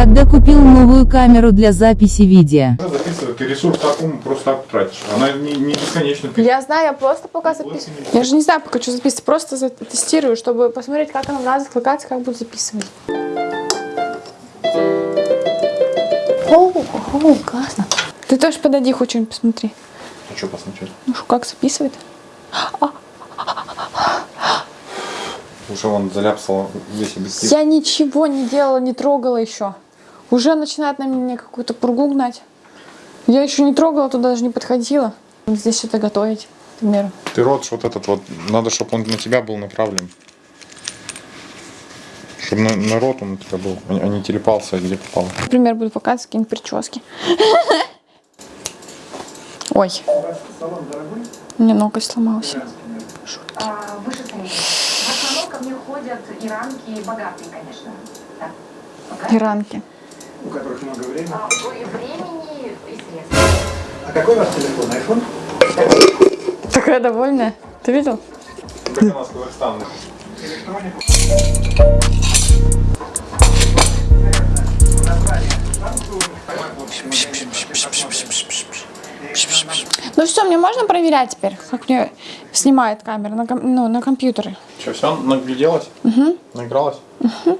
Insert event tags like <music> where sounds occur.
Когда купил новую камеру для записи видео? Она записывает, ты ресурс такому просто так тратишь. Она не, не бесконечно. Я знаю, я просто пока записываю. Я же не знаю, пока что записывать, просто тестирую, чтобы посмотреть, как оно надо кликаться, как буду записывать. О, о, классно. Ты тоже подойди, хоть что-нибудь посмотри. А что посмотреть? Ну что, как записывает? Уже он заляпсал весь объектив. Я ничего не делала, не трогала еще. Уже начинает на меня какую-то пургу гнать. Я еще не трогала, туда даже не подходила. Здесь что-то готовить, к примеру. Ты рот вот этот вот, надо, чтобы он на тебя был направлен. Чтобы на, на рот он у тебя был, а не- а телепался, где попал. Например, буду показывать какие-нибудь прически. <laughs> Ой. У меня ноготь сломался. А, выше среднего. В основном ко мне ходят иранки богатые, конечно. Иранки. У которых много времени. А, и времени и средств. А какой у вас телефон? iPhone? Такая довольная. Ты видел? Как у нас Казахстан. Ну все, мне можно проверять теперь, как мне снимает камера на, ком- ну, на компьютере? Что, все, нагляделась? Угу. Наигралась? Угу.